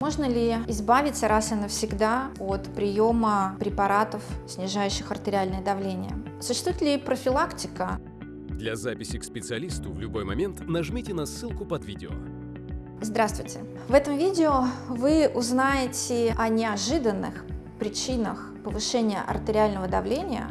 Можно ли избавиться раз и навсегда от приема препаратов, снижающих артериальное давление? Существует ли профилактика? Для записи к специалисту в любой момент нажмите на ссылку под видео. Здравствуйте! В этом видео вы узнаете о неожиданных причинах повышения артериального давления,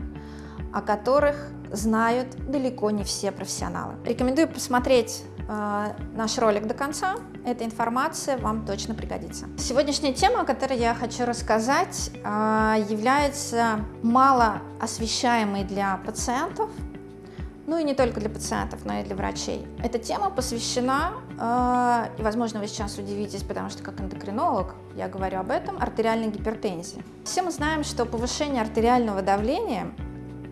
о которых знают далеко не все профессионалы. Рекомендую посмотреть наш ролик до конца, эта информация вам точно пригодится. Сегодняшняя тема, о которой я хочу рассказать, э, является мало освещаемой для пациентов, ну и не только для пациентов, но и для врачей. Эта тема посвящена, э, и, возможно, вы сейчас удивитесь, потому что как эндокринолог я говорю об этом, артериальной гипертензии. Все мы знаем, что повышение артериального давления а,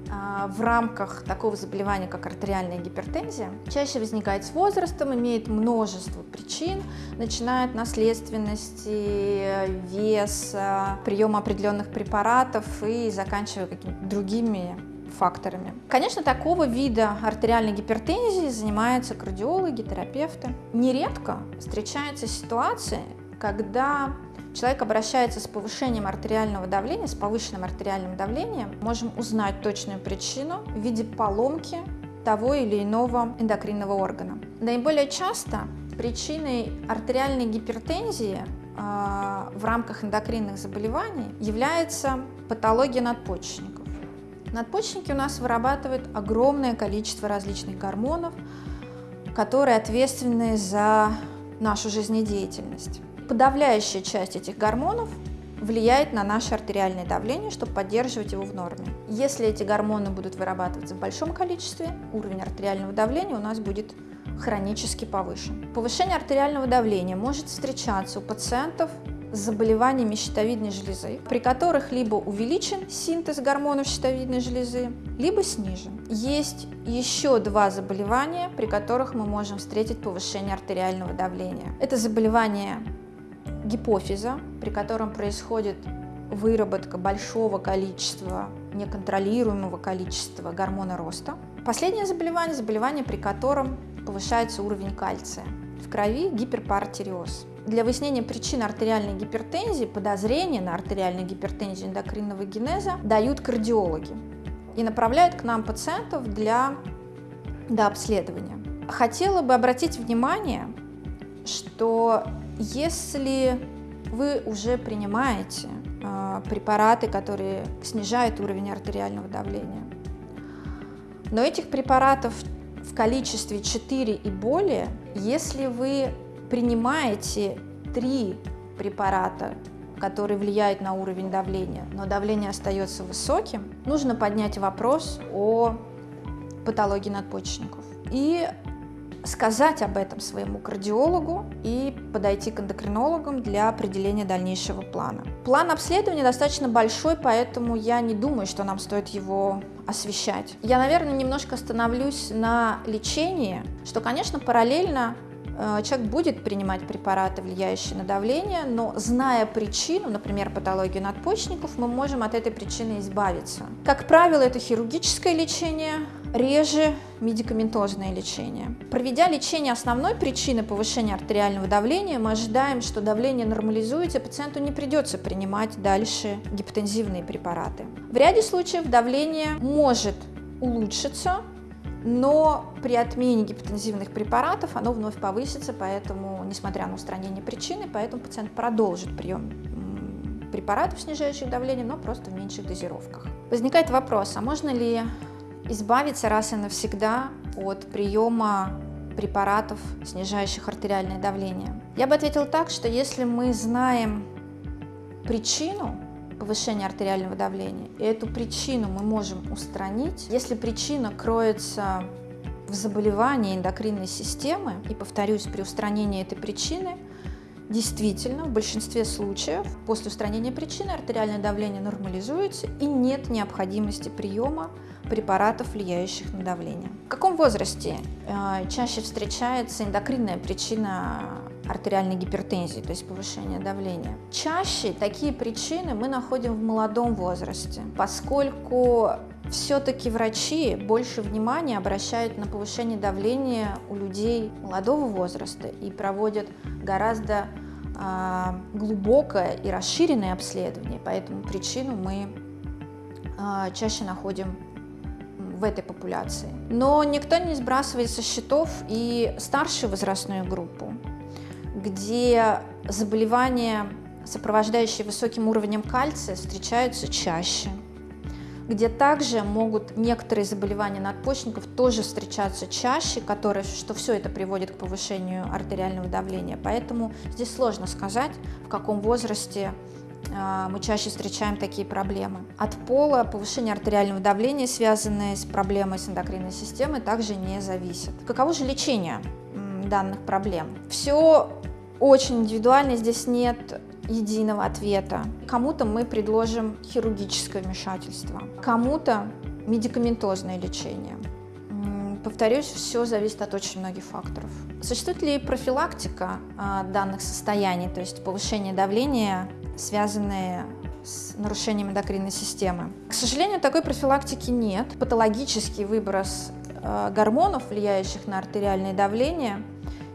в рамках такого заболевания, как артериальная гипертензия, чаще возникает с возрастом, имеет множество причин, начиная от наследственности, веса, приема определенных препаратов и заканчивая какими-то другими факторами. Конечно, такого вида артериальной гипертензии занимаются кардиологи, терапевты. Нередко встречаются ситуации, когда человек обращается с повышением артериального давления, с повышенным артериальным давлением, можем узнать точную причину в виде поломки того или иного эндокринного органа. Наиболее часто причиной артериальной гипертензии э, в рамках эндокринных заболеваний является патология надпочечников. Надпочечники у нас вырабатывают огромное количество различных гормонов, которые ответственны за нашу жизнедеятельность. Подавляющая часть этих гормонов влияет на наше артериальное давление, чтобы поддерживать его в норме. Если эти гормоны будут вырабатываться в большом количестве, уровень артериального давления у нас будет хронически повышен. Повышение артериального давления может встречаться у пациентов с заболеваниями щитовидной железы, при которых либо увеличен синтез гормонов щитовидной железы, либо снижен. Есть еще два заболевания, при которых мы можем встретить повышение артериального давления. Это заболевание гипофиза, при котором происходит выработка большого количества, неконтролируемого количества гормона роста. Последнее заболевание – заболевание, при котором повышается уровень кальция. В крови гиперпартериоз. Для выяснения причин артериальной гипертензии, подозрения на артериальную гипертензию эндокринного генеза дают кардиологи и направляют к нам пациентов для до обследования. Хотела бы обратить внимание, что если вы уже принимаете э, препараты, которые снижают уровень артериального давления, но этих препаратов в количестве 4 и более, если вы принимаете 3 препарата, которые влияют на уровень давления, но давление остается высоким, нужно поднять вопрос о патологии надпочечников. И сказать об этом своему кардиологу и подойти к эндокринологам для определения дальнейшего плана. План обследования достаточно большой, поэтому я не думаю, что нам стоит его освещать. Я, наверное, немножко остановлюсь на лечении, что, конечно, параллельно э, человек будет принимать препараты, влияющие на давление, но зная причину, например, патологию надпочечников, мы можем от этой причины избавиться. Как правило, это хирургическое лечение, реже медикаментозное лечение. Проведя лечение основной причины повышения артериального давления, мы ожидаем, что давление нормализуется, пациенту не придется принимать дальше гипотензивные препараты. В ряде случаев давление может улучшиться, но при отмене гипотензивных препаратов оно вновь повысится, поэтому, несмотря на устранение причины, поэтому пациент продолжит прием препаратов, снижающих давление, но просто в меньших дозировках. Возникает вопрос, а можно ли избавиться раз и навсегда от приема препаратов, снижающих артериальное давление? Я бы ответила так, что если мы знаем причину повышения артериального давления, и эту причину мы можем устранить, если причина кроется в заболевании эндокринной системы, и, повторюсь, при устранении этой причины Действительно, в большинстве случаев после устранения причины артериальное давление нормализуется и нет необходимости приема препаратов, влияющих на давление. В каком возрасте э, чаще встречается эндокринная причина артериальной гипертензии, то есть повышение давления? Чаще такие причины мы находим в молодом возрасте, поскольку все-таки врачи больше внимания обращают на повышение давления у людей молодого возраста и проводят гораздо а, глубокое и расширенное обследование, поэтому причину мы а, чаще находим в этой популяции. Но никто не сбрасывает со счетов и старшую возрастную группу, где заболевания, сопровождающие высоким уровнем кальция, встречаются чаще – где также могут некоторые заболевания надпочечников тоже встречаться чаще, которые, что все это приводит к повышению артериального давления. Поэтому здесь сложно сказать, в каком возрасте мы чаще встречаем такие проблемы. От пола повышение артериального давления, связанное с проблемой с эндокринной системой, также не зависит. Каково же лечение данных проблем? Все очень индивидуально, здесь нет единого ответа. Кому-то мы предложим хирургическое вмешательство, кому-то медикаментозное лечение. Повторюсь, все зависит от очень многих факторов. Существует ли профилактика а, данных состояний, то есть повышение давления, связанные с нарушением эндокринной системы? К сожалению, такой профилактики нет. Патологический выброс а, гормонов, влияющих на артериальное давление,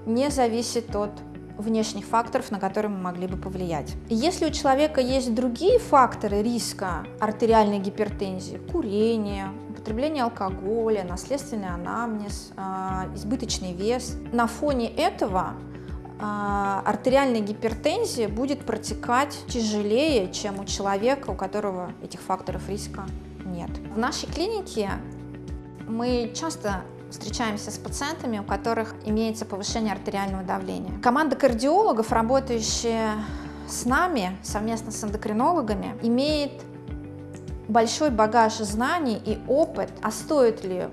не зависит от внешних факторов, на которые мы могли бы повлиять. Если у человека есть другие факторы риска артериальной гипертензии, курение, употребление алкоголя, наследственный анамнез, а, избыточный вес, на фоне этого артериальная гипертензия будет протекать тяжелее, чем у человека, у которого этих факторов риска нет. В нашей клинике мы часто встречаемся с пациентами, у которых имеется повышение артериального давления. Команда кардиологов, работающая с нами совместно с эндокринологами, имеет большой багаж знаний и опыт, а стоит ли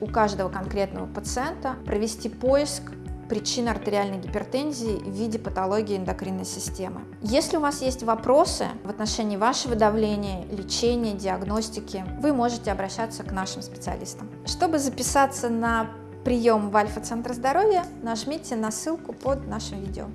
у каждого конкретного пациента провести поиск причин артериальной гипертензии в виде патологии эндокринной системы. Если у вас есть вопросы в отношении вашего давления, лечения, диагностики, вы можете обращаться к нашим специалистам. Чтобы записаться на прием в Альфа-центр здоровья, нажмите на ссылку под нашим видео.